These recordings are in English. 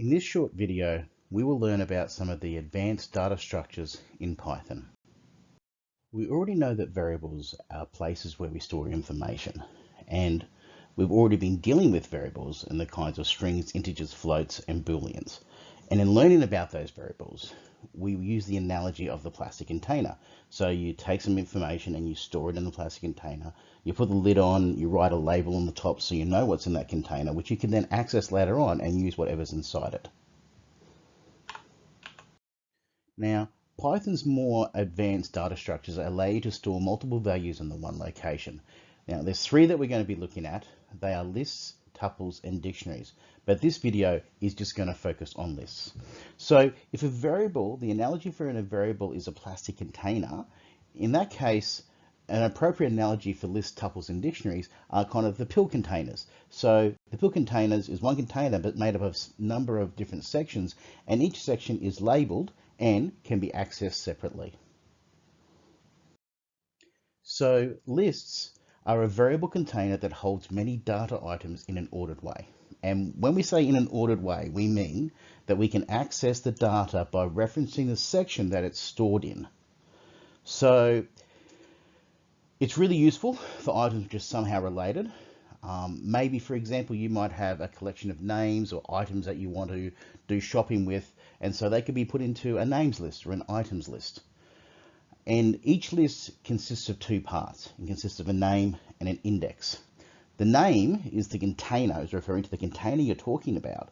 In this short video, we will learn about some of the advanced data structures in Python. We already know that variables are places where we store information, and we've already been dealing with variables in the kinds of strings, integers, floats, and booleans. And in learning about those variables, we use the analogy of the plastic container. So you take some information and you store it in the plastic container. You put the lid on, you write a label on the top so you know what's in that container, which you can then access later on and use whatever's inside it. Now, Python's more advanced data structures allow you to store multiple values in the one location. Now, there's three that we're going to be looking at. They are lists, tuples, and dictionaries. But this video is just going to focus on lists. So if a variable, the analogy for a variable is a plastic container, in that case, an appropriate analogy for list tuples and dictionaries are kind of the pill containers. So the pill containers is one container but made up of a number of different sections and each section is labeled and can be accessed separately. So lists are a variable container that holds many data items in an ordered way. And when we say in an ordered way, we mean that we can access the data by referencing the section that it's stored in. So it's really useful for items just somehow related. Um, maybe, for example, you might have a collection of names or items that you want to do shopping with, and so they could be put into a names list or an items list. And each list consists of two parts. It consists of a name and an index. The name is the container, is referring to the container you're talking about.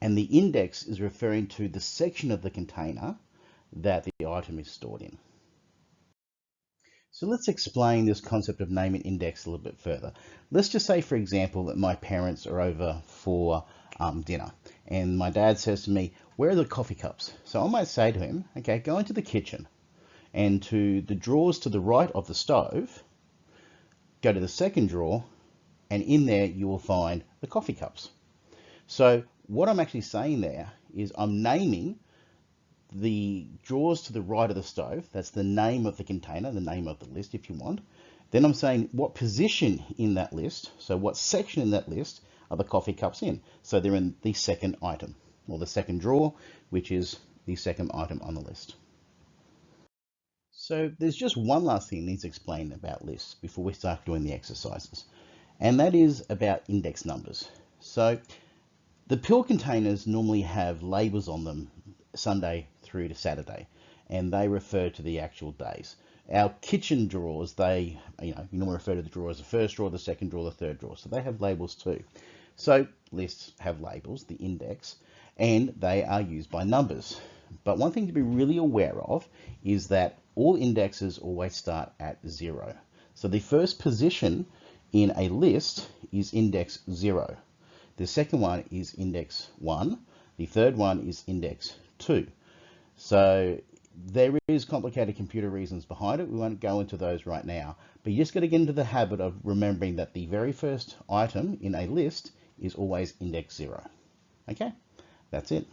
And the index is referring to the section of the container that the item is stored in. So let's explain this concept of name and index a little bit further. Let's just say, for example, that my parents are over for um, dinner. And my dad says to me, where are the coffee cups? So I might say to him, okay, go into the kitchen and to the drawers to the right of the stove, go to the second drawer, and in there you will find the coffee cups. So what I'm actually saying there is I'm naming the drawers to the right of the stove. That's the name of the container, the name of the list if you want. Then I'm saying what position in that list, so what section in that list are the coffee cups in. So they're in the second item, or the second drawer, which is the second item on the list. So there's just one last thing needs explained about lists before we start doing the exercises, and that is about index numbers. So the pill containers normally have labels on them Sunday through to Saturday, and they refer to the actual days. Our kitchen drawers, they, you know, you normally refer to the drawer as the first drawer, the second drawer, the third drawer, so they have labels too. So lists have labels, the index, and they are used by numbers. But one thing to be really aware of is that all indexes always start at zero. So the first position in a list is index zero. The second one is index one. The third one is index two. So there is complicated computer reasons behind it. We won't go into those right now, but you just got to get into the habit of remembering that the very first item in a list is always index zero. Okay, that's it.